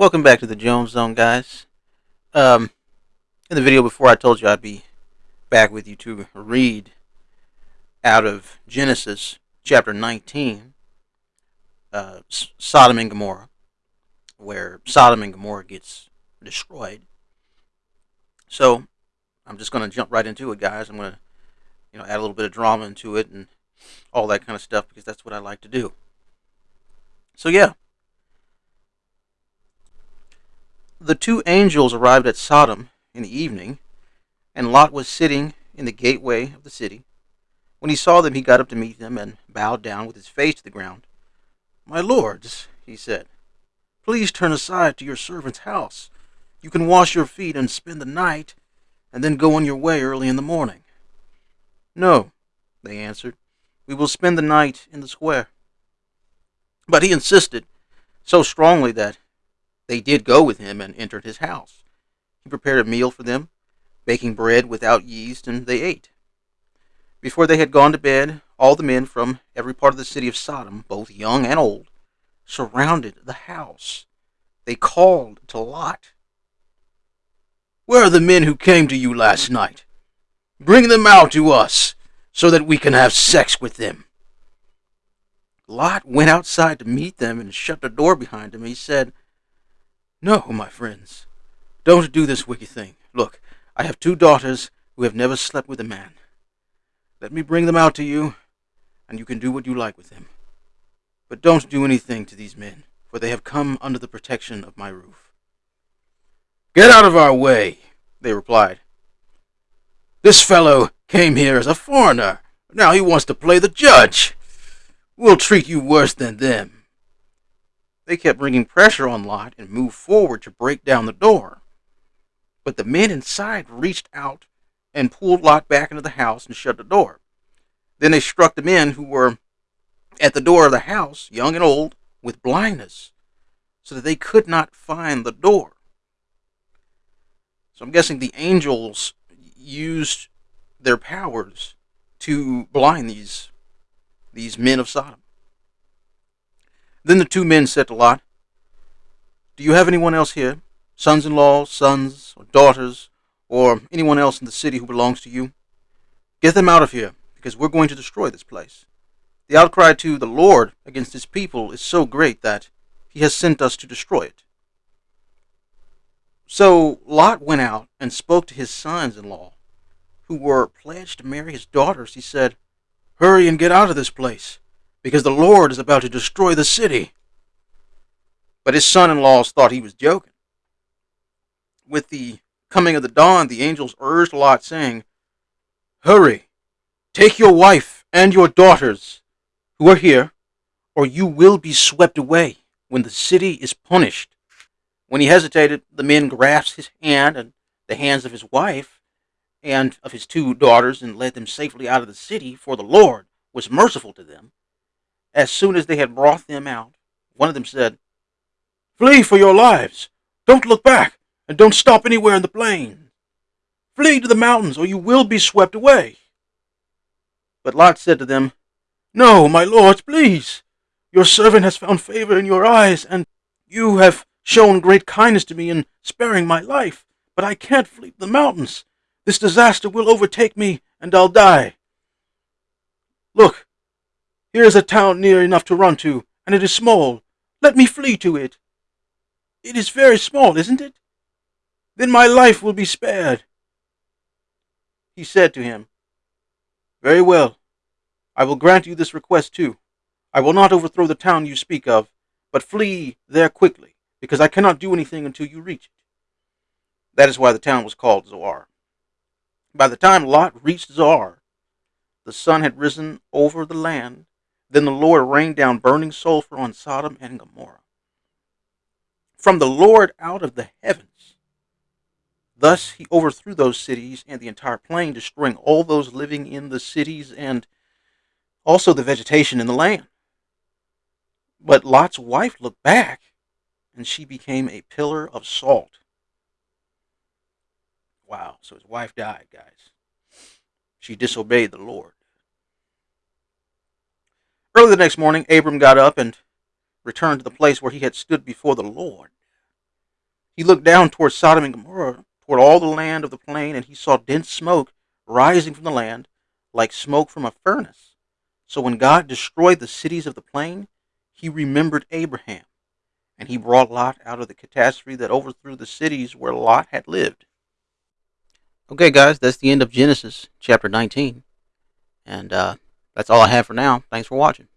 Welcome back to the Jones Zone, guys. Um, in the video before, I told you I'd be back with you to read out of Genesis chapter 19, uh, Sodom and Gomorrah, where Sodom and Gomorrah gets destroyed. So, I'm just going to jump right into it, guys. I'm going to, you know, add a little bit of drama into it and all that kind of stuff because that's what I like to do. So, yeah. The two angels arrived at Sodom in the evening, and Lot was sitting in the gateway of the city. When he saw them, he got up to meet them and bowed down with his face to the ground. My lords, he said, please turn aside to your servant's house. You can wash your feet and spend the night, and then go on your way early in the morning. No, they answered, we will spend the night in the square. But he insisted so strongly that they did go with him and entered his house. He prepared a meal for them, baking bread without yeast, and they ate. Before they had gone to bed, all the men from every part of the city of Sodom, both young and old, surrounded the house. They called to Lot. Where are the men who came to you last night? Bring them out to us so that we can have sex with them. Lot went outside to meet them and shut the door behind him. He said, no, my friends, don't do this wicked thing. Look, I have two daughters who have never slept with a man. Let me bring them out to you, and you can do what you like with them. But don't do anything to these men, for they have come under the protection of my roof. Get out of our way, they replied. This fellow came here as a foreigner. Now he wants to play the judge. We'll treat you worse than them. They kept bringing pressure on Lot and moved forward to break down the door. But the men inside reached out and pulled Lot back into the house and shut the door. Then they struck the men who were at the door of the house, young and old, with blindness, so that they could not find the door. So I'm guessing the angels used their powers to blind these these men of Sodom. Then the two men said to Lot, Do you have anyone else here? Sons in law, sons, or daughters, or anyone else in the city who belongs to you? Get them out of here, because we're going to destroy this place. The outcry to the Lord against his people is so great that he has sent us to destroy it. So Lot went out and spoke to his sons in law, who were pledged to marry his daughters. He said, Hurry and get out of this place because the Lord is about to destroy the city. But his son in laws thought he was joking. With the coming of the dawn, the angels urged Lot, saying, Hurry, take your wife and your daughters who are here, or you will be swept away when the city is punished. When he hesitated, the men grasped his hand and the hands of his wife and of his two daughters and led them safely out of the city, for the Lord was merciful to them as soon as they had brought them out, one of them said, Flee for your lives! Don't look back, and don't stop anywhere in the plain. Flee to the mountains, or you will be swept away. But Lot said to them, No, my lords, please. Your servant has found favor in your eyes, and you have shown great kindness to me in sparing my life. But I can't flee to the mountains. This disaster will overtake me, and I'll die. Look, here is a town near enough to run to, and it is small. Let me flee to it. It is very small, isn't it? Then my life will be spared. He said to him, Very well. I will grant you this request too. I will not overthrow the town you speak of, but flee there quickly, because I cannot do anything until you reach it. That is why the town was called Zoar. By the time Lot reached Zoar, the sun had risen over the land, then the Lord rained down burning sulfur on Sodom and Gomorrah. From the Lord out of the heavens. Thus he overthrew those cities and the entire plain, destroying all those living in the cities and also the vegetation in the land. But Lot's wife looked back, and she became a pillar of salt. Wow, so his wife died, guys. She disobeyed the Lord. Early the next morning, Abram got up and returned to the place where he had stood before the Lord. He looked down toward Sodom and Gomorrah, toward all the land of the plain, and he saw dense smoke rising from the land, like smoke from a furnace. So when God destroyed the cities of the plain, he remembered Abraham, and he brought Lot out of the catastrophe that overthrew the cities where Lot had lived. Okay, guys, that's the end of Genesis chapter 19. And uh, that's all I have for now. Thanks for watching.